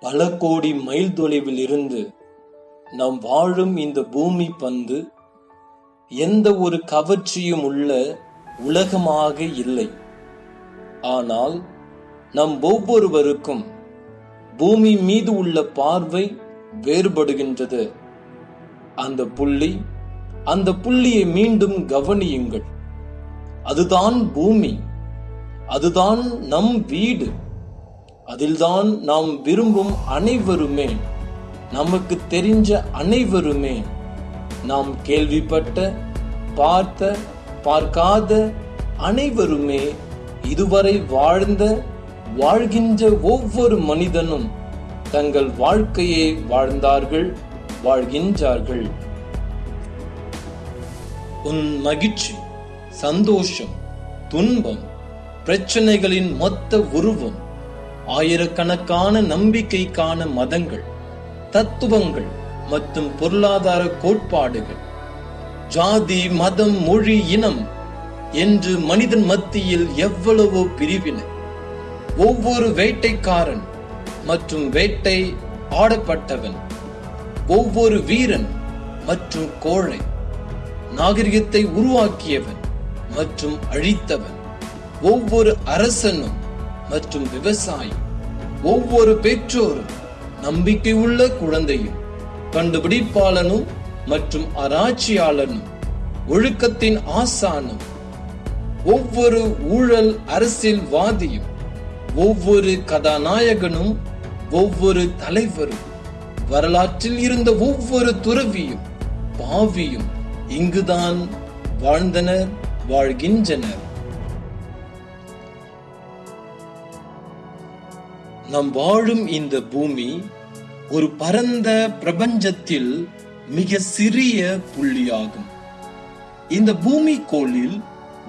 பல கோடி மைல் தொலைவில் இருந்து நாம் வாழும் இந்த பூமி பந்து எந்த ஒரு கவர்ச்சியும் உள்ள உலகமாக இல்லை. ஆனால் நம் ஒவ்வொருவருக்கும் பூமி மீது உள்ள பார்வை வேறுபடுகின்றது. அந்த புள்ளி அந்த புள்ளியை மீண்டும் கவனியுங்கள். அதுதான் பூமி அதுதான் நம் வீடு. அதில்தான் நாம் விரும்பும் அனைவருமே நமக்கு தெரிஞ்ச அனைவருமே நாம் கேள்விப்பட்ட பார்த்த பார்க்காத அனைவருமே இதுவரை வாழ்ந்த வாழ்கின்ற ஒவ்வொரு மனிதனும் தங்கள் வாழ்க்கையை வாழ்ந்தார்கள் வாழ்கின்றார்கள். உன் மகிழ்ச்சி சந்தோஷம் துன்பம் பிரச்சனைகளின் மொத்த உருவம் ஆயிரக்கணக்கான நம்பிக்கைக்கான மதங்கள் தத்துவங்கள் மற்றும் பொருளாதார கோட்பாடுகள். ஜாதி மதம் மொழி இனம் என்று மனிதன் மத்தியில் எவ்வளவோ பிரிவினை. ஒவ்வொரு வேட்டைக்காரன் மற்றும் வேட்டை ஆடப்பட்டவன். ஒவ்வொரு வீரன் மற்றும் கோழை நாகரிகத்தை உருவாக்கியவன் மற்றும் அழித்தவன். ஒவ்வொரு அரசனும் மற்றும் விவசாயி ஒவ்வொரு பெற்றோரும் நம்பிக்கை உள்ள குழந்தையும் கண்டுபிடிப்பாளனும் மற்றும் ஆராய்ச்சியாளனும் ஒழுக்கத்தின் ஆசானும். ஒவ்வொரு ஊழல் அரசியல்வாதியும் ஒவ்வொரு கதாநாயகனும் ஒவ்வொரு தலைவரும் வரலாற்றில் இருந்த ஒவ்வொரு துறவியும் பாவியும் இங்குதான் வாழ்ந்தனர் வாழ்கின்றனர். நாம் வாழும் இந்த பூமி ஒரு பரந்த பிரபஞ்சத்தில் மிக சிறிய புள்ளியாகும். இந்த பூமி கோளில்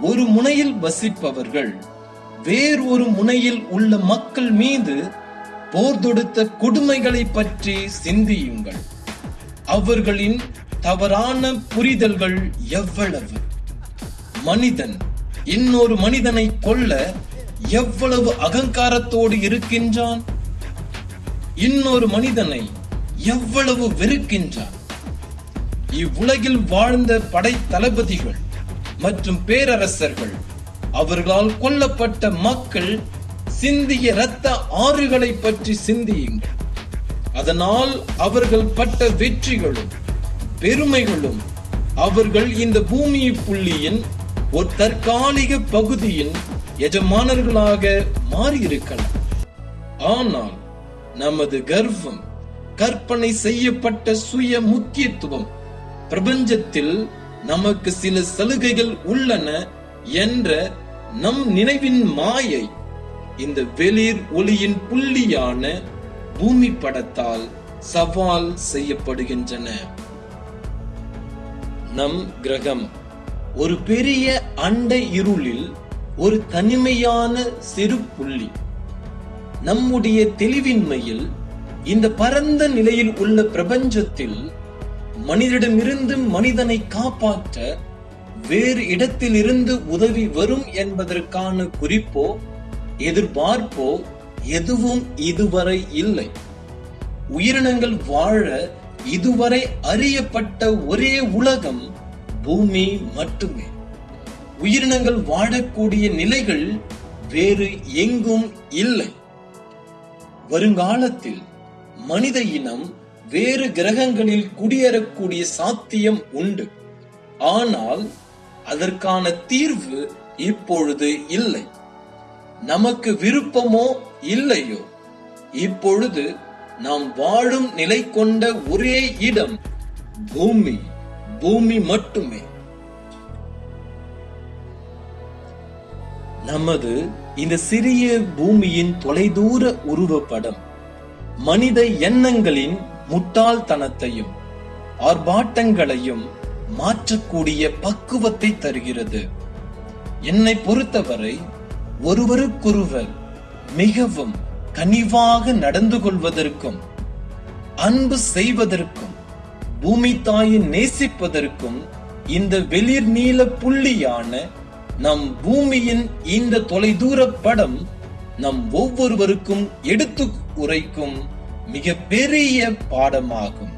ஒரு முனையில் வசிப்பவர்கள் வேறொரு முனையில் உள்ள மக்கள் மீது போர் தொடுத்த கொடுமைகளை பற்றி சிந்தியுங்கள். அவர்களின் தவறான புரிதல்கள் எவ்வளவு? மனிதன் இன்னொரு மனிதனை கொல்ல எவ்வளவு அகங்காரத்தோடு இருக்கின்றான்? இன்னொரு மனிதனை எவ்வளவு வெறுக்கின்றான்? இவ்வுலகில் வாழ்ந்த படை தளபதிகள் மற்றும் பேரரசர்கள் அவர்களால் கொல்லப்பட்ட மக்கள் சிந்திய இரத்த ஆறுகளை பற்றி சிந்தியுங்கள். அதனால் அவர்கள் பட்ட வெற்றிகளும் பெருமைகளும் அவர்கள் இந்த பூமி புள்ளியின் ஒரு தற்காலிக பகுதியின் எஜமானர்களாக மாறியிருக்கலாம். ஆனால் நமது கர்வம் கற்பனை செய்யப்பட்ட சுய முக்கியத்துவம் பிரபஞ்சத்தில் நமக்கு சில சலுகைகள் உள்ளன என்ற நம் நினைவின் மாயை இந்த வெளிர் ஒளியின் புள்ளியான பூமி படத்தால் சவால் செய்யப்படுகின்றன. நம் கிரகம் ஒரு பெரிய அண்டை இருளில் ஒரு தனிமையான சிறு புள்ளி. நம்முடைய தெளிவின்மையில் இந்த பரந்த நிலையில் உள்ள பிரபஞ்சத்தில் மனிதனிடமிருந்து மனிதனை காப்பாற்ற வேறு இடத்திலிருந்து உதவி வரும் என்பதற்கான குறிப்போ எதிர்பார்ப்போ எதுவும் இதுவரை இல்லை. உயிரினங்கள் வாழ இதுவரை அறியப்பட்ட ஒரே உலகம் பூமி மட்டுமே. உயிரினங்கள் வாழக்கூடிய நிலைகள் வேறு எங்கும் இல்லை. வருங்காலத்தில் மனித இனம் வேறு கிரகங்களில் குடியேறக்கூடிய சாத்தியம் உண்டு. ஆனால் அதற்கான தீர்வு இப்பொழுது இல்லை. நமக்கு விருப்பமோ இல்லையோ? இப்பொழுது நாம் வாழும் நிலை கொண்ட ஒரே இடம் பூமி. பூமி மட்டுமே. நமது இந்த சிறிய பூமியின் தொலைதூர உருவப்படம் மனித எண்ணங்களின் முட்டாள்தனத்தையும் ஆர்ப்பாட்டங்களையும் மாற்றக்கூடிய பக்குவத்தை தருகிறது. என்னை பொறுத்தவரை ஒருவருக்கொருவர் மிகவும் கனிவாக நடந்து கொள்வதற்கும் அன்பு செய்வதற்கும் பூமி தாயை நேசிப்பதற்கும் இந்த வெளிர் நீல புள்ளியான நம் பூமியின் இந்த தொலைதூர படம் நம் ஒவ்வொருவருக்கும் எடுத்து உரைக்கும் மிக பெரிய பாடமாகும்.